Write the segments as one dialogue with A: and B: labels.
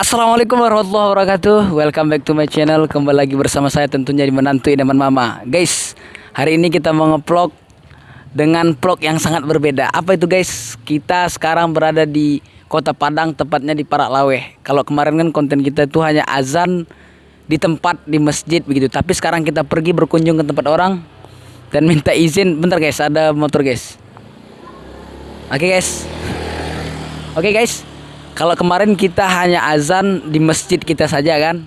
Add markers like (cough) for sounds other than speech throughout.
A: Assalamualaikum warahmatullahi wabarakatuh. Welcome back to my channel. Kembali lagi bersama saya tentunya di Menantu Idaman Mama. Guys, hari ini kita mau nge-vlog Dengan vlog yang sangat berbeda. Apa itu guys? Kita sekarang berada di kota Padang Tepatnya di Parak Laweh. Kalau kemarin kan konten kita itu hanya azan Di tempat, di masjid begitu. Tapi sekarang kita pergi berkunjung ke tempat orang Dan minta izin. Bentar guys, ada motor guys. Oke guys. Oke guys kalau kemarin kita hanya azan di masjid kita saja kan.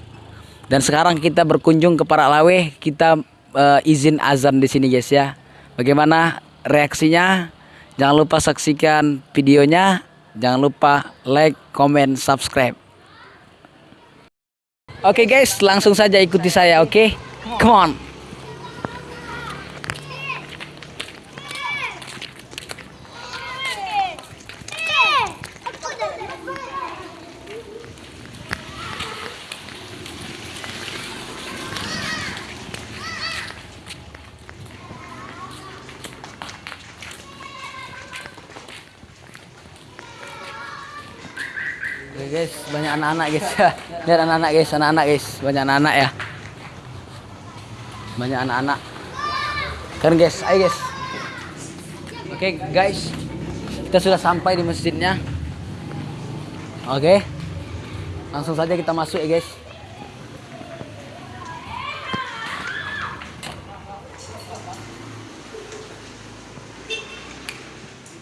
A: Dan sekarang kita berkunjung ke Paraklawe, kita uh, izin azan di sini guys ya. Bagaimana reaksinya? Jangan lupa saksikan videonya. Jangan lupa like, comment, subscribe. Oke okay guys, langsung saja ikuti saya, oke? Okay? Come on. Guys, banyak anak-anak guys. (laughs) Lihat anak-anak guys, anak-anak guys, banyak anak-anak ya. Banyak anak-anak. Kan guys, ayo guys. Oke guys, kita sudah sampai di masjidnya. Oke, langsung saja kita masuk ya guys.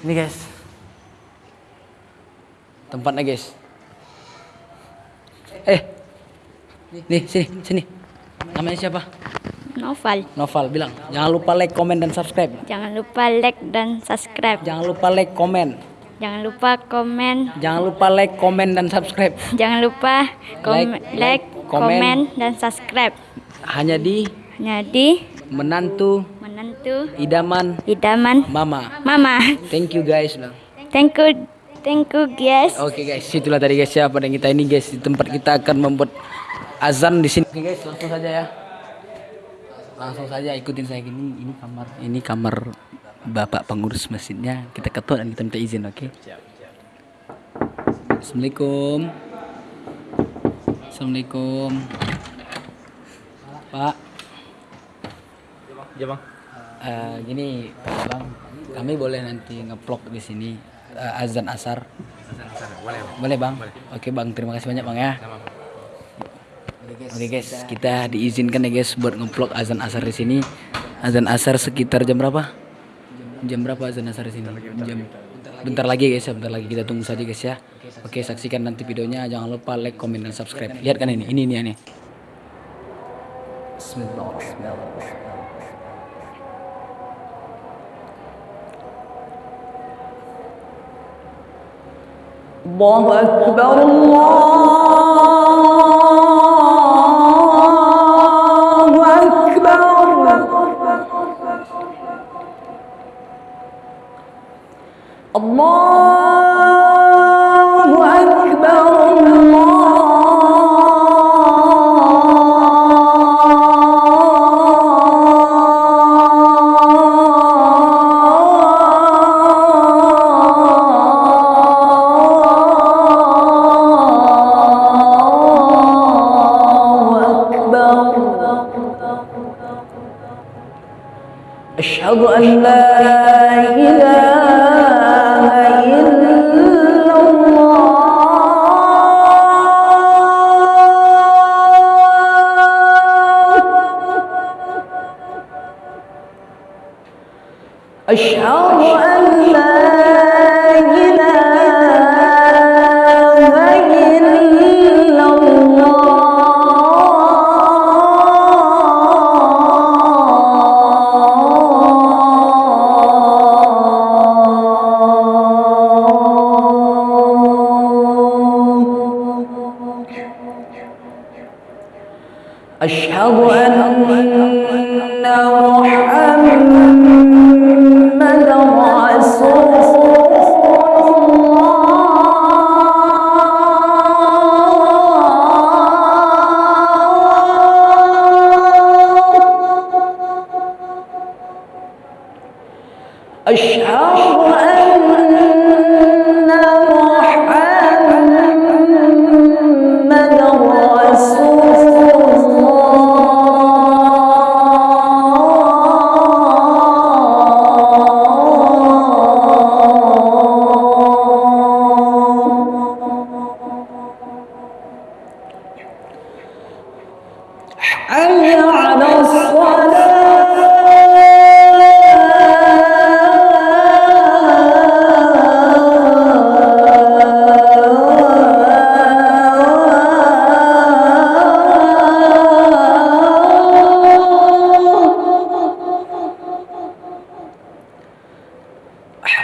A: Ini guys, tempatnya guys. Nih sini sini. Namanya siapa?
B: Novel.
A: Noval bilang. Jangan lupa like, komen dan subscribe.
B: Jangan lupa like dan subscribe.
A: Jangan lupa like, komen.
B: Jangan lupa komen.
A: Jangan lupa like, komen dan subscribe.
B: Jangan lupa kom
A: Like,
B: like,
A: komen.
B: komen dan subscribe.
A: Hanya di
B: Hanya di
A: menantu
B: menentu
A: idaman
B: idaman
A: mama.
B: mama.
A: Thank you guys. bilang.
B: Thank you, thank you guys.
A: Oke guys, itulah tadi guys ya pada kita ini guys di tempat kita akan membuat azan di sini. Oke guys, langsung saja ya. Langsung saja ikutin saya gini. Ini kamar, ini kamar bapak pengurus masjidnya. Kita ketuk dan kita minta izin, oke? Assalamualaikum. Assalamualaikum. Pak.
C: Ya bang.
A: Eh, gini, Pak Bang, kami boleh nanti ngevlog di sini eh, azan asar.
C: Boleh bang.
A: Boleh bang? Oke bang, terima kasih banyak bang ya Oke guys, kita diizinkan ya guys buat ngevlog azan asar di sini. Azan asar sekitar jam berapa? Jam berapa azan asar di sini? Jam bentar lagi guys ya, bentar lagi kita tunggu saja guys ya. Oke, saksikan nanti videonya. Jangan lupa like, komen dan subscribe. Lihat kan ini, ini ini ini. Bismillah, bismillah. الله أكبر الله الله أكبر أشهد أن لا إله أشهد أن لا إله إلا الله أشهد أن محمدا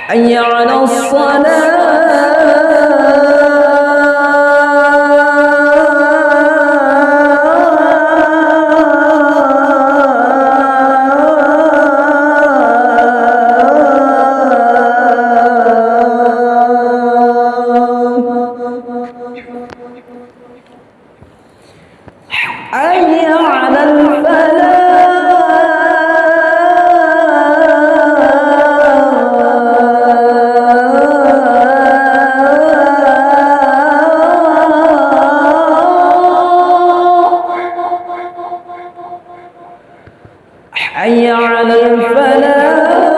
A: حي على الصلاة. حي على الفلاح.